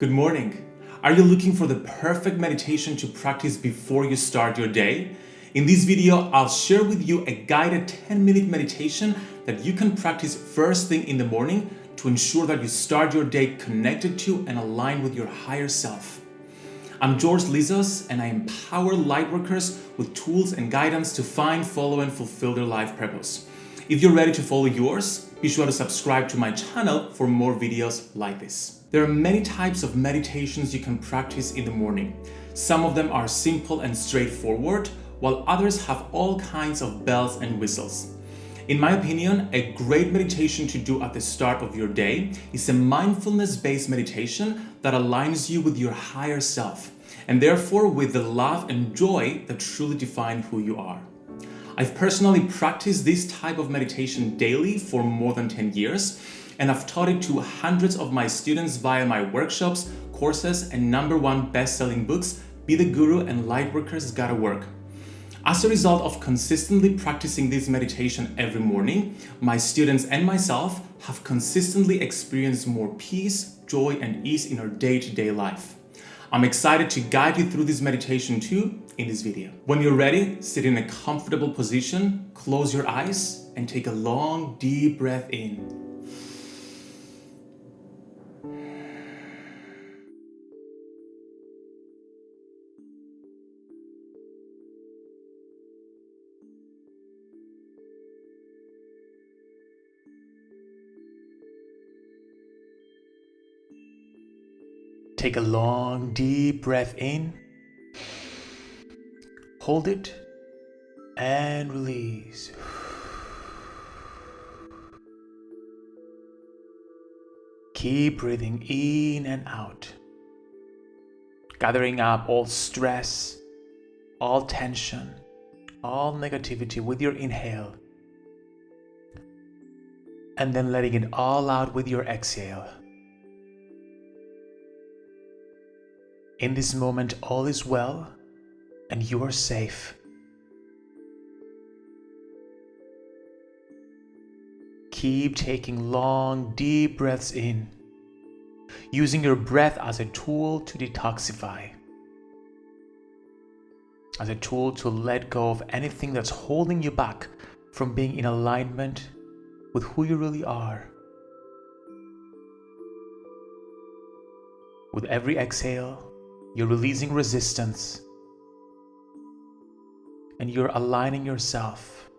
Good morning. Are you looking for the perfect meditation to practice before you start your day? In this video, I'll share with you a guided 10 minute meditation that you can practice first thing in the morning to ensure that you start your day connected to and aligned with your higher self. I'm George Lizos and I empower lightworkers with tools and guidance to find, follow, and fulfill their life purpose. If you're ready to follow yours, be sure to subscribe to my channel for more videos like this. There are many types of meditations you can practice in the morning. Some of them are simple and straightforward, while others have all kinds of bells and whistles. In my opinion, a great meditation to do at the start of your day is a mindfulness-based meditation that aligns you with your higher self, and therefore with the love and joy that truly define who you are. I've personally practiced this type of meditation daily for more than 10 years, and I've taught it to hundreds of my students via my workshops, courses, and number one best-selling books, Be the Guru and Lightworkers Gotta Work. As a result of consistently practicing this meditation every morning, my students and myself have consistently experienced more peace, joy, and ease in our day-to-day -day life. I'm excited to guide you through this meditation too in this video. When you're ready, sit in a comfortable position, close your eyes, and take a long, deep breath in. Take a long, deep breath in. Hold it and release. Keep breathing in and out, gathering up all stress, all tension, all negativity with your inhale, and then letting it all out with your exhale. In this moment, all is well and you are safe. Keep taking long, deep breaths in, using your breath as a tool to detoxify, as a tool to let go of anything that's holding you back from being in alignment with who you really are. With every exhale, you're releasing resistance and you're aligning yourself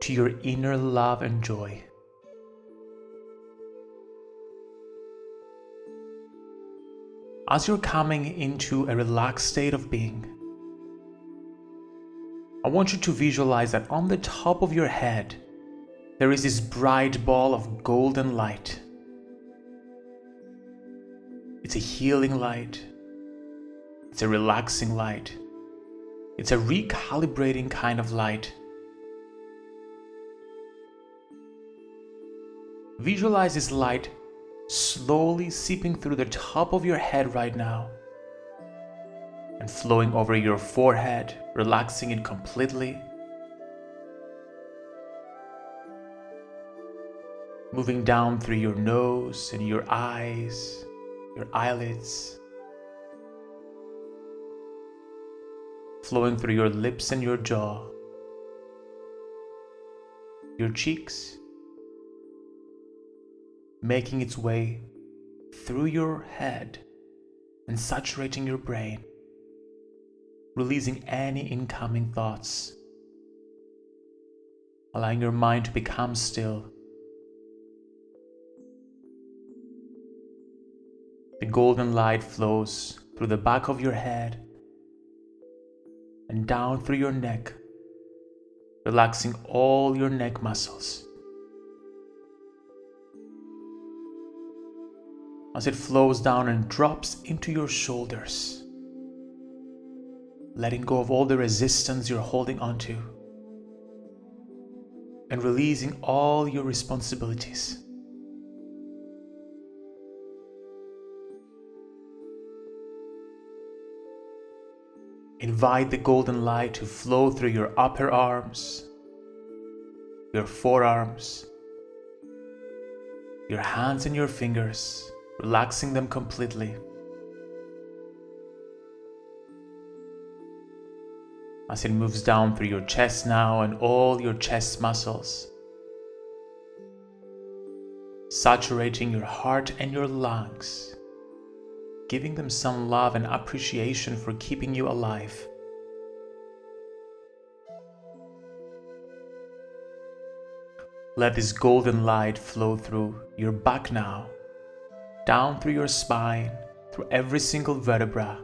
to your inner love and joy. As you're coming into a relaxed state of being, I want you to visualize that on the top of your head, there is this bright ball of golden light. It's a healing light. It's a relaxing light. It's a recalibrating kind of light. Visualize this light slowly seeping through the top of your head right now and flowing over your forehead, relaxing it completely. Moving down through your nose and your eyes, your eyelids, flowing through your lips and your jaw, your cheeks, making its way through your head and saturating your brain, releasing any incoming thoughts, allowing your mind to become still. The golden light flows through the back of your head and down through your neck, relaxing all your neck muscles. As it flows down and drops into your shoulders, letting go of all the resistance you're holding onto and releasing all your responsibilities. Invite the golden light to flow through your upper arms, your forearms, your hands and your fingers, relaxing them completely. As it moves down through your chest now and all your chest muscles, saturating your heart and your lungs, giving them some love and appreciation for keeping you alive. Let this golden light flow through your back now, down through your spine, through every single vertebra,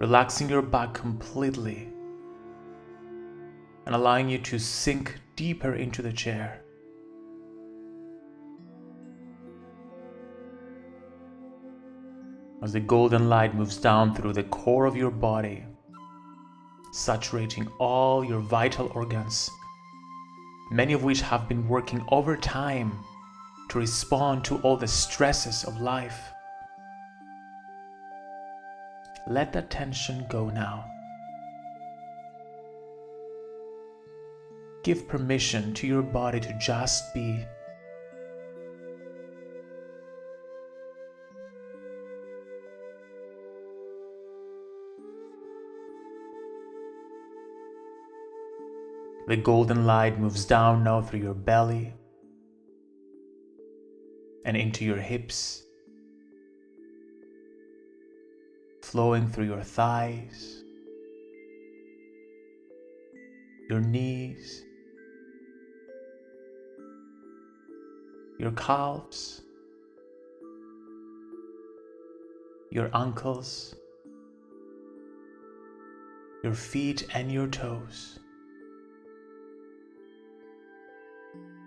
relaxing your back completely and allowing you to sink deeper into the chair. As the golden light moves down through the core of your body, saturating all your vital organs many of which have been working overtime to respond to all the stresses of life. Let that tension go now. Give permission to your body to just be. The golden light moves down now through your belly and into your hips, flowing through your thighs, your knees, your calves, your ankles, your feet and your toes.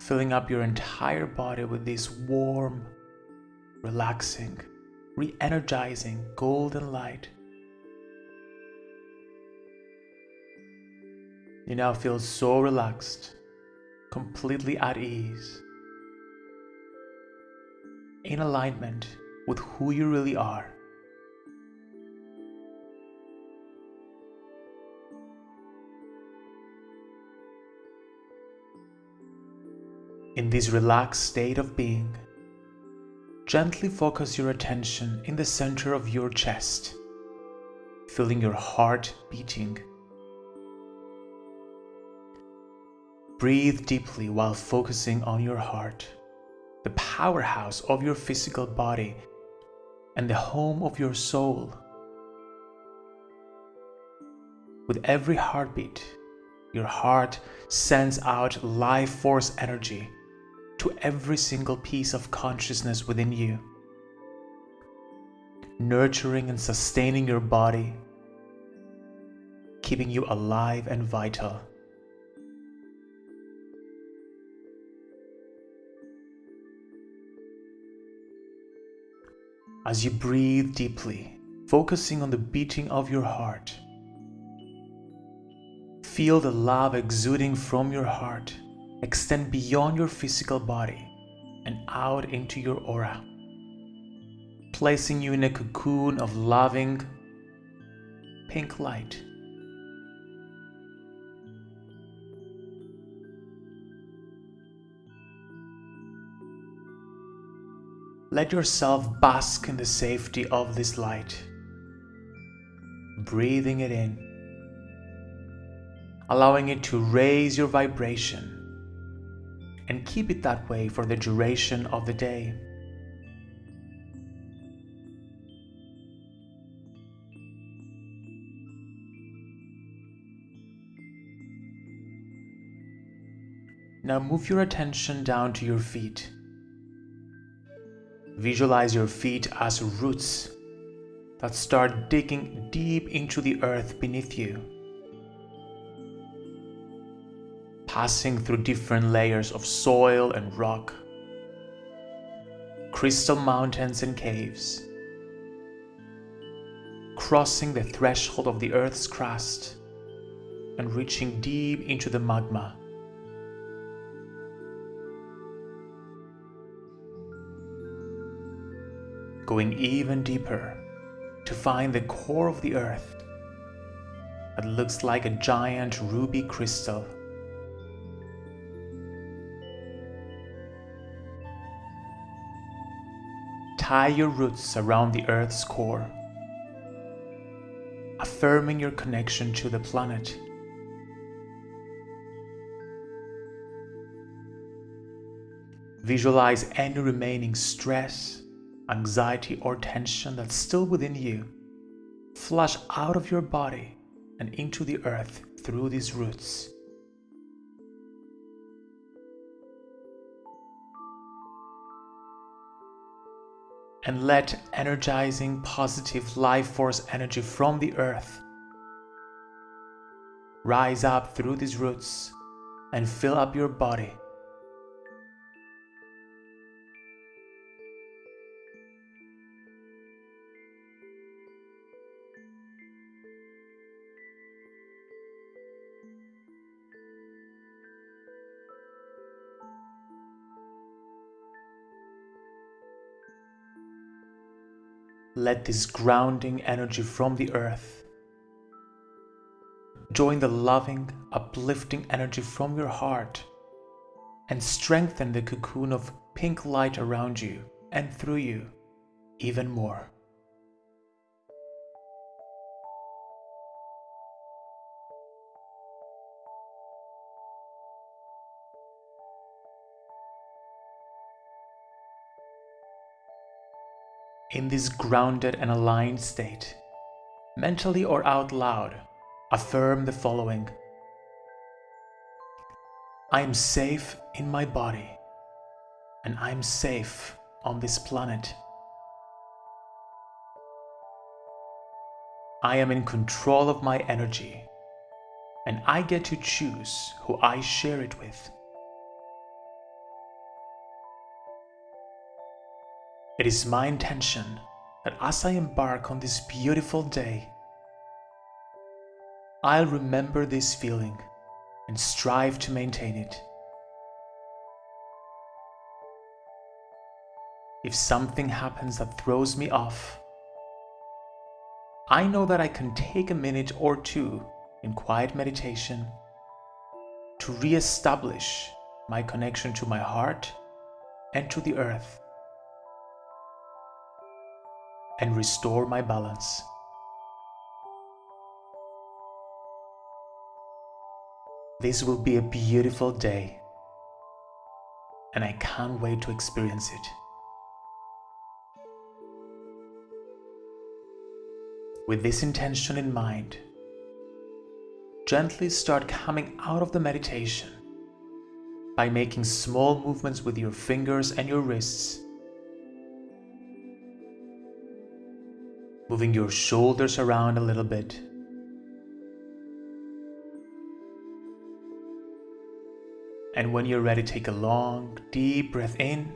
Filling up your entire body with this warm, relaxing, re energizing golden light. You now feel so relaxed, completely at ease, in alignment with who you really are. In this relaxed state of being, gently focus your attention in the center of your chest, feeling your heart beating. Breathe deeply while focusing on your heart, the powerhouse of your physical body and the home of your soul. With every heartbeat, your heart sends out life force energy every single piece of consciousness within you, nurturing and sustaining your body, keeping you alive and vital. As you breathe deeply, focusing on the beating of your heart, feel the love exuding from your heart extend beyond your physical body and out into your aura, placing you in a cocoon of loving pink light. Let yourself bask in the safety of this light, breathing it in, allowing it to raise your vibration and keep it that way for the duration of the day. Now move your attention down to your feet. Visualize your feet as roots that start digging deep into the earth beneath you. Passing through different layers of soil and rock, crystal mountains and caves, crossing the threshold of the Earth's crust and reaching deep into the magma. Going even deeper to find the core of the Earth that looks like a giant ruby crystal tie your roots around the Earth's core, affirming your connection to the planet. Visualize any remaining stress, anxiety, or tension that's still within you. Flush out of your body and into the earth through these roots. And let energizing positive life force energy from the earth rise up through these roots and fill up your body Let this grounding energy from the earth join the loving, uplifting energy from your heart and strengthen the cocoon of pink light around you and through you even more. In this grounded and aligned state, mentally or out loud, affirm the following I am safe in my body, and I'm safe on this planet. I am in control of my energy, and I get to choose who I share it with. It is my intention that as I embark on this beautiful day, I'll remember this feeling and strive to maintain it. If something happens that throws me off, I know that I can take a minute or two in quiet meditation to re-establish my connection to my heart and to the earth and restore my balance. This will be a beautiful day and I can't wait to experience it. With this intention in mind, gently start coming out of the meditation by making small movements with your fingers and your wrists moving your shoulders around a little bit. And when you're ready, take a long, deep breath in.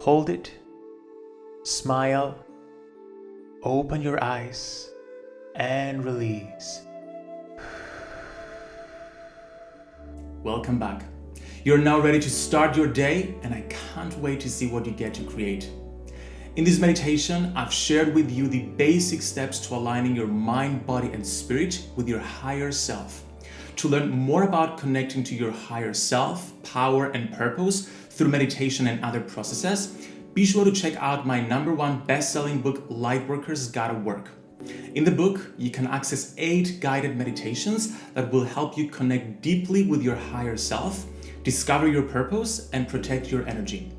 Hold it. Smile. Open your eyes and release. Welcome back. You're now ready to start your day and I can't wait to see what you get to create. In this meditation, I've shared with you the basic steps to aligning your mind, body, and spirit with your higher self. To learn more about connecting to your higher self, power, and purpose through meditation and other processes, be sure to check out my number one best-selling book, Lightworkers Gotta Work. In the book, you can access eight guided meditations that will help you connect deeply with your higher self, discover your purpose, and protect your energy.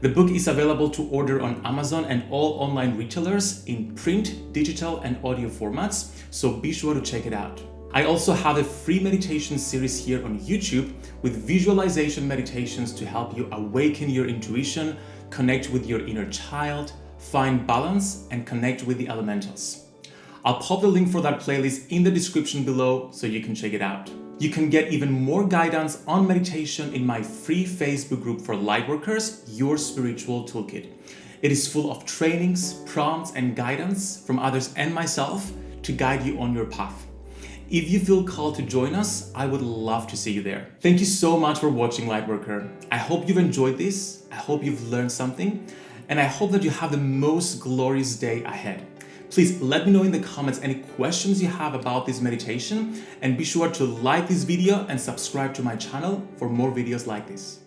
The book is available to order on Amazon and all online retailers in print, digital, and audio formats, so be sure to check it out. I also have a free meditation series here on YouTube with visualization meditations to help you awaken your intuition, connect with your inner child, find balance, and connect with the elementals. I'll pop the link for that playlist in the description below so you can check it out. You can get even more guidance on meditation in my free Facebook group for Lightworkers, Your Spiritual Toolkit. It is full of trainings, prompts, and guidance from others and myself to guide you on your path. If you feel called to join us, I would love to see you there. Thank you so much for watching Lightworker. I hope you've enjoyed this. I hope you've learned something. And I hope that you have the most glorious day ahead. Please let me know in the comments any questions you have about this meditation and be sure to like this video and subscribe to my channel for more videos like this.